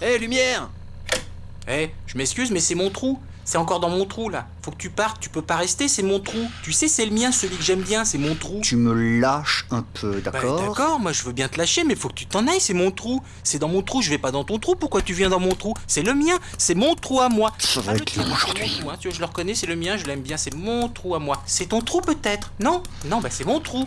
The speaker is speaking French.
Hé, lumière Eh, je m'excuse, mais c'est mon trou. C'est encore dans mon trou là. Faut que tu partes, tu peux pas rester, c'est mon trou. Tu sais, c'est le mien, celui que j'aime bien, c'est mon trou. Tu me lâches un peu, Bah, d'accord? d'accord, moi je veux bien te lâcher, mais faut que tu t'en ailles, c'est mon trou. C'est dans mon trou, je vais pas dans ton trou, pourquoi tu viens dans mon trou? C'est le mien, c'est mon trou à moi. Ça va Ah, être c'est aujourd'hui. hein, tu vois, je le reconnais, c'est le mien, je l'aime bien, c'est mon trou à moi. C'est ton trou peut-être? Non? Non, bah c'est mon trou.